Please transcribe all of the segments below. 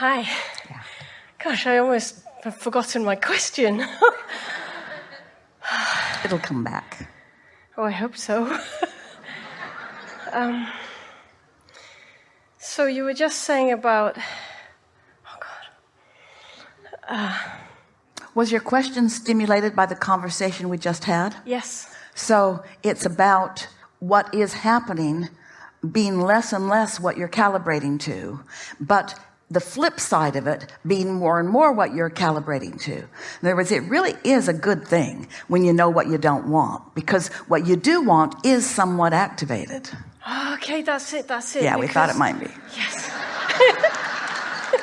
Hi. Gosh, I almost have forgotten my question. It'll come back. oh, I hope so. um, so you were just saying about. Oh, God. Was your question stimulated by the conversation we just had? Yes. So it's about what is happening being less and less what you're calibrating to, but the flip side of it being more and more what you're calibrating to. In other words, it really is a good thing when you know what you don't want, because what you do want is somewhat activated. Okay, that's it. That's it. Yeah, we thought it might be. Yes.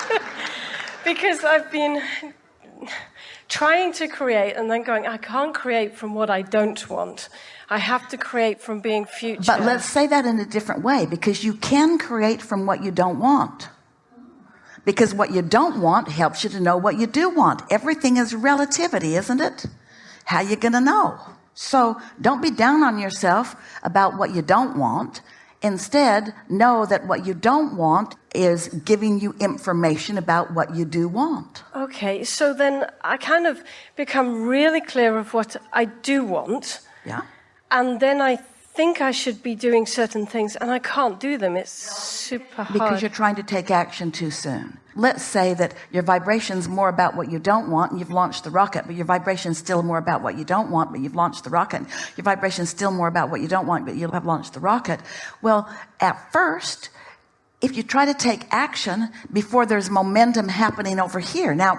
because I've been trying to create and then going, I can't create from what I don't want. I have to create from being future. But let's say that in a different way because you can create from what you don't want. Because what you don't want helps you to know what you do want. Everything is relativity, isn't it? How you going to know? So don't be down on yourself about what you don't want. Instead, know that what you don't want is giving you information about what you do want. Okay, so then I kind of become really clear of what I do want, Yeah. and then I think I should be doing certain things, and I can't do them. It's super hard. because you're trying to take action too soon let's say that your vibration's more about what you don't want and you've launched the rocket but your vibration's still more about what you don't want but you've launched the rocket your vibration's still more about what you don't want but you have launched the rocket well at first if you try to take action before there's momentum happening over here now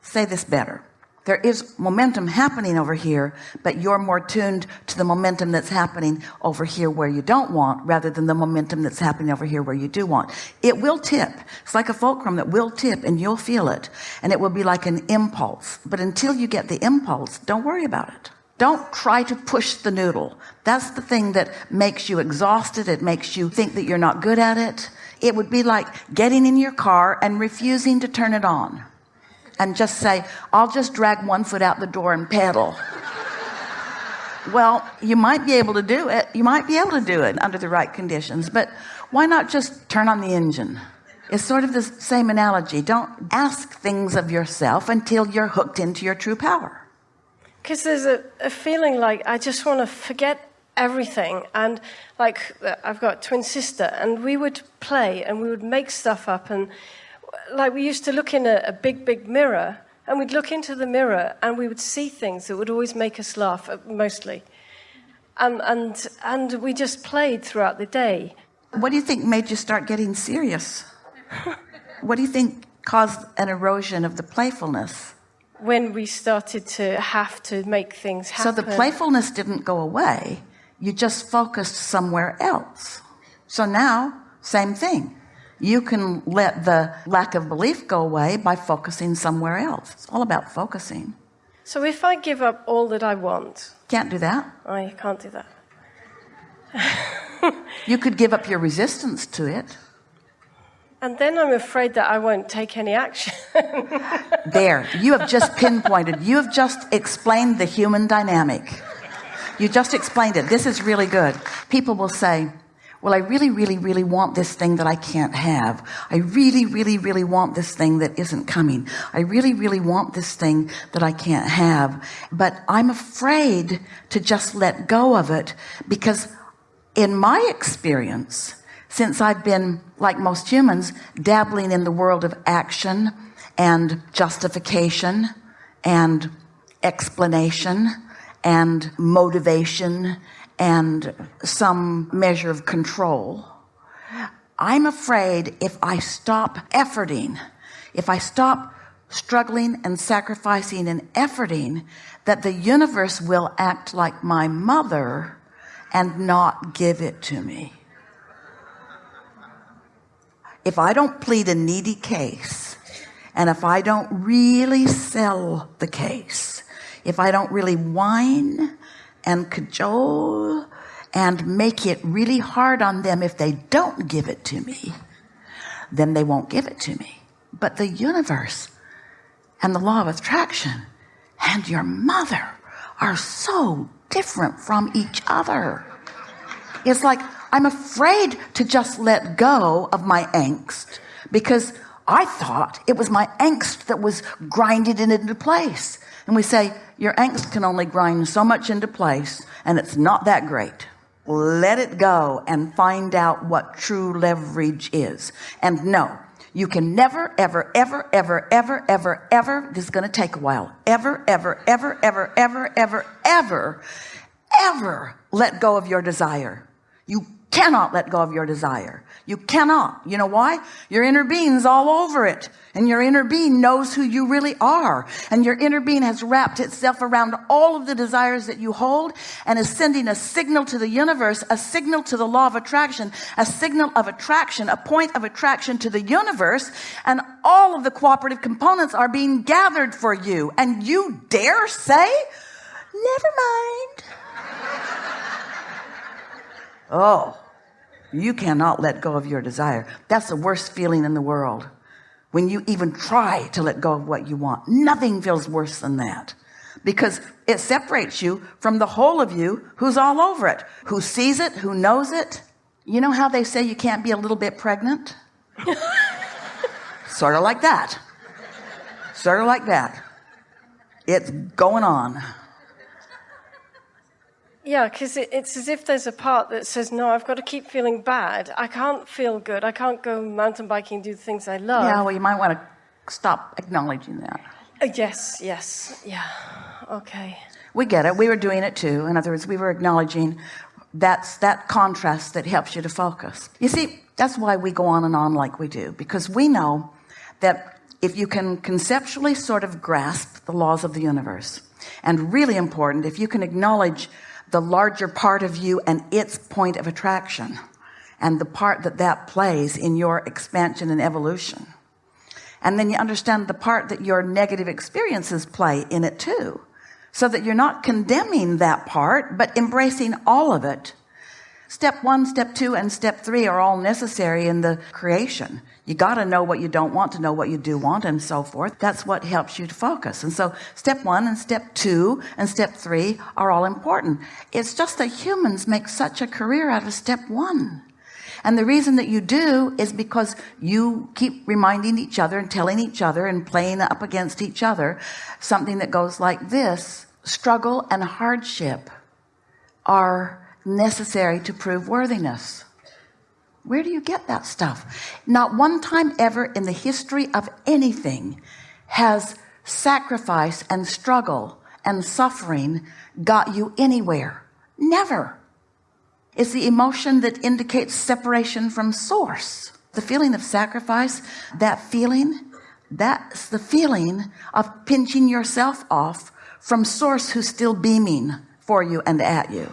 say this better there is momentum happening over here but you're more tuned to the momentum that's happening over here where you don't want rather than the momentum that's happening over here where you do want. It will tip. It's like a fulcrum that will tip and you'll feel it. And it will be like an impulse. But until you get the impulse don't worry about it. Don't try to push the noodle. That's the thing that makes you exhausted. It makes you think that you're not good at it. It would be like getting in your car and refusing to turn it on and just say I'll just drag one foot out the door and pedal well you might be able to do it you might be able to do it under the right conditions but why not just turn on the engine it's sort of the same analogy don't ask things of yourself until you're hooked into your true power Because there's a, a feeling like I just want to forget everything. And like, I've got twin sister, and we would play and we would make stuff up. And like, we used to look in a, a big, big mirror, and we'd look into the mirror and we would see things that would always make us laugh, uh, mostly. And, and, and we just played throughout the day. what do you think made you start getting serious what do you think caused an erosion of the playfulness When we started to have to make things happen. so the playfulness didn't go away you just focused somewhere else so now same thing you can let the lack of belief go away by focusing somewhere else. It's all about focusing. So if I give up all that I want, can't do that. I can't do that. you could give up your resistance to it. And then I'm afraid that I won't take any action. there. You have just pinpointed. You have just explained the human dynamic. You just explained it. This is really good. People will say well I really really really want this thing that I can't have. I really really really want this thing that isn't coming. I really really want this thing that I can't have. But I'm afraid to just let go of it because in my experience since I've been like most humans dabbling in the world of action and justification and explanation and motivation and some measure of control. I'm afraid if I stop efforting if I stop struggling and sacrificing and efforting that the universe will act like my mother and not give it to me. If I don't plead a needy case and if I don't really sell the case if I don't really whine and cajole and make it really hard on them if they don't give it to me then they won't give it to me. But the universe and the law of attraction and your mother are so different from each other. It's like I'm afraid to just let go of my angst because I thought it was my angst that was grinding it into place and we say your angst can only grind so much into place and it's not that great let it go and find out what true leverage is and no you can never ever ever ever ever ever ever this is going to take a while ever ever ever ever ever ever ever ever let go of your desire you cannot let go of your desire. You cannot. You know why? Your inner being's all over it. And your inner being knows who you really are. And your inner being has wrapped itself around all of the desires that you hold and is sending a signal to the universe a signal to the law of attraction a signal of attraction a point of attraction to the universe. And all of the cooperative components are being gathered for you. And you dare say never mind oh you cannot let go of your desire. That's the worst feeling in the world. When you even try to let go of what you want nothing feels worse than that. Because it separates you from the whole of you who's all over it who sees it who knows it. You know how they say you can't be a little bit pregnant? Sort of like that. Sort of like that. It's going on yeah, because it, it's as if there's a part that says, no, I've got to keep feeling bad. I can't feel good. I can't go mountain biking and do the things I love. Yeah, well, you might want to stop acknowledging that. Uh, yes, yes, yeah. Okay. We get it. We were doing it too. In other words, we were acknowledging that's that contrast that helps you to focus. You see, that's why we go on and on like we do, because we know that if you can conceptually sort of grasp the laws of the universe, and really important, if you can acknowledge the larger part of you and its point of attraction and the part that that plays in your expansion and evolution. And then you understand the part that your negative experiences play in it too. So that you're not condemning that part but embracing all of it step one step two and step three are all necessary in the creation. You got to know what you don't want to know what you do want and so forth. That's what helps you to focus. And so step one and step two and step three are all important. It's just that humans make such a career out of step one. And the reason that you do is because you keep reminding each other and telling each other and playing up against each other something that goes like this. Struggle and hardship are necessary to prove worthiness. Where do you get that stuff? Not one time ever in the history of anything has sacrifice and struggle and suffering got you anywhere. Never. It's the emotion that indicates separation from source. The feeling of sacrifice that feeling that's the feeling of pinching yourself off from source who's still beaming for you and at you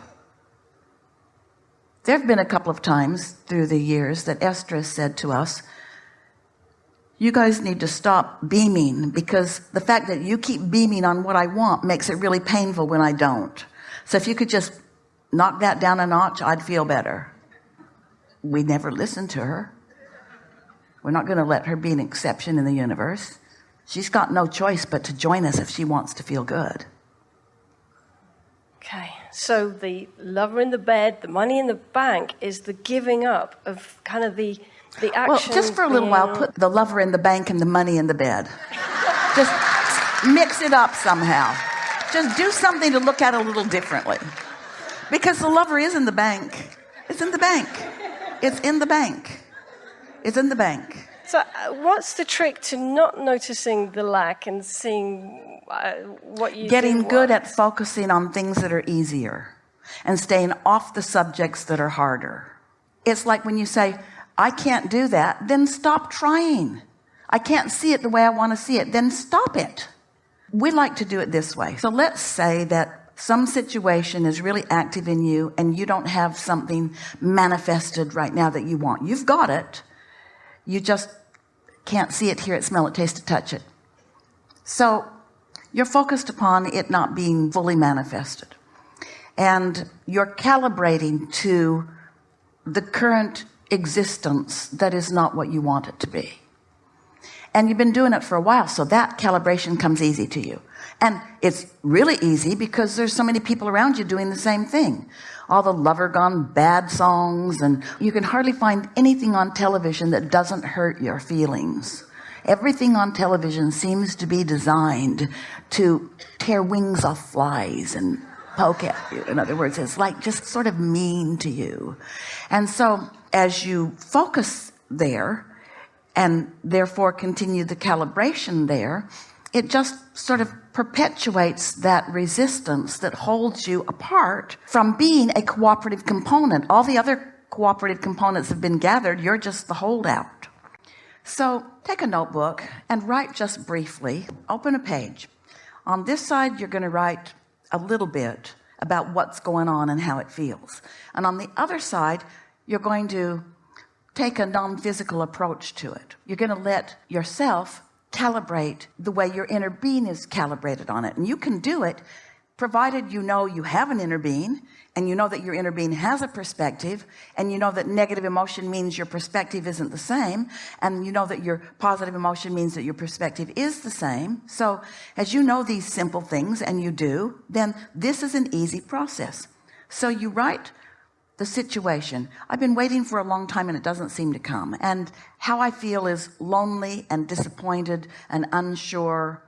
there have been a couple of times through the years that Esther has said to us you guys need to stop beaming because the fact that you keep beaming on what I want makes it really painful when I don't. So if you could just knock that down a notch I'd feel better. We never listened to her. We're not going to let her be an exception in the universe. She's got no choice but to join us if she wants to feel good. Okay so the lover in the bed, the money in the bank is the giving up of kind of the the action. Well, just for a little while, put the lover in the bank and the money in the bed. just mix it up somehow. Just do something to look at a little differently. Because the lover is in the bank. It's in the bank. It's in the bank. It's in the bank. So, uh, what's the trick to not noticing the lack and seeing uh, what you getting good at focusing on things that are easier and staying off the subjects that are harder? It's like when you say, I can't do that, then stop trying. I can't see it the way I want to see it, then stop it. We like to do it this way. So let's say that some situation is really active in you and you don't have something manifested right now that you want. You've got it you just can't see it, hear it, smell it, taste it, touch it. So you're focused upon it not being fully manifested. And you're calibrating to the current existence that is not what you want it to be. And you've been doing it for a while, so that calibration comes easy to you. And it's really easy because there's so many people around you doing the same thing. All the lover gone bad songs and you can hardly find anything on television that doesn't hurt your feelings. Everything on television seems to be designed to tear wings off flies and poke at you. In other words it's like just sort of mean to you. And so as you focus there and therefore continue the calibration there it just sort of perpetuates that resistance that holds you apart from being a cooperative component. All the other cooperative components have been gathered. You're just the holdout. So take a notebook and write just briefly. Open a page. On this side you're going to write a little bit about what's going on and how it feels. And on the other side you're going to take a non-physical approach to it. You're going to let yourself calibrate the way your inner being is calibrated on it. And you can do it provided you know you have an inner being and you know that your inner being has a perspective and you know that negative emotion means your perspective isn't the same and you know that your positive emotion means that your perspective is the same. So as you know these simple things and you do then this is an easy process. So you write the situation. I've been waiting for a long time and it doesn't seem to come. And how I feel is lonely and disappointed and unsure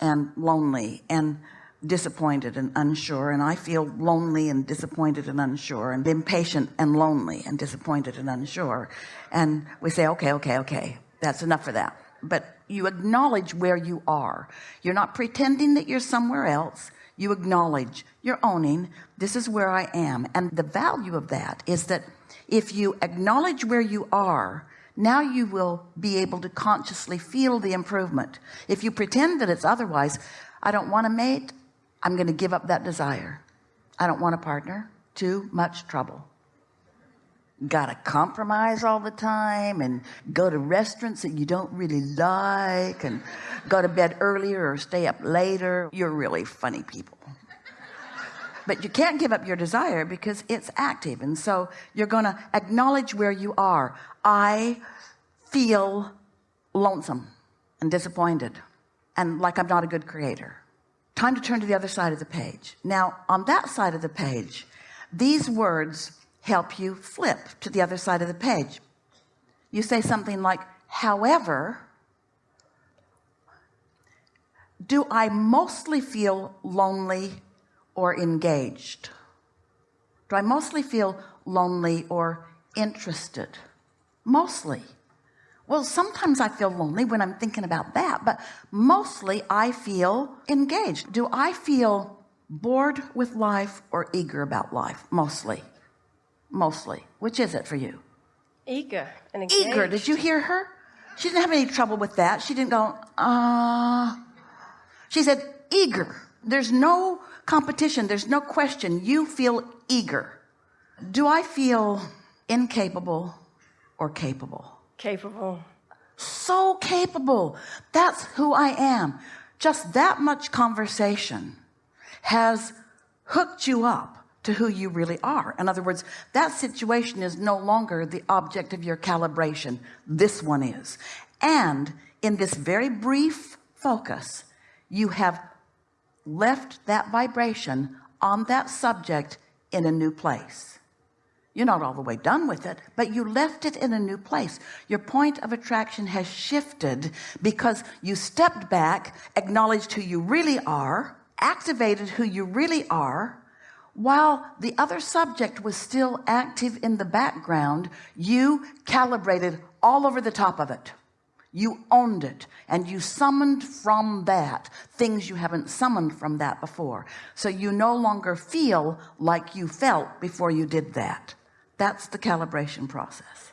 and lonely and disappointed and unsure. And I feel lonely and disappointed and unsure and impatient and lonely and disappointed and unsure. And we say okay okay okay that's enough for that. But you acknowledge where you are. You're not pretending that you're somewhere else you acknowledge you're owning this is where I am. And the value of that is that if you acknowledge where you are now you will be able to consciously feel the improvement. If you pretend that it's otherwise I don't want a mate I'm going to give up that desire. I don't want a partner too much trouble gotta compromise all the time and go to restaurants that you don't really like and go to bed earlier or stay up later. You're really funny people. But you can't give up your desire because it's active. And so you're gonna acknowledge where you are. I feel lonesome and disappointed and like I'm not a good creator. Time to turn to the other side of the page. Now on that side of the page these words help you flip to the other side of the page. You say something like however do I mostly feel lonely or engaged? Do I mostly feel lonely or interested? Mostly. Well sometimes I feel lonely when I'm thinking about that but mostly I feel engaged. Do I feel bored with life or eager about life? Mostly mostly. Which is it for you? Eager and engaged. eager did you hear her? She didn't have any trouble with that. She didn't go uh. She said eager. There's no competition. There's no question. You feel eager. Do I feel incapable or capable? Capable. So capable. That's who I am. Just that much conversation has hooked you up to who you really are. In other words that situation is no longer the object of your calibration. This one is. And in this very brief focus you have left that vibration on that subject in a new place. You're not all the way done with it but you left it in a new place. Your point of attraction has shifted because you stepped back acknowledged who you really are activated who you really are while the other subject was still active in the background you calibrated all over the top of it. You owned it and you summoned from that things you haven't summoned from that before. So you no longer feel like you felt before you did that. That's the calibration process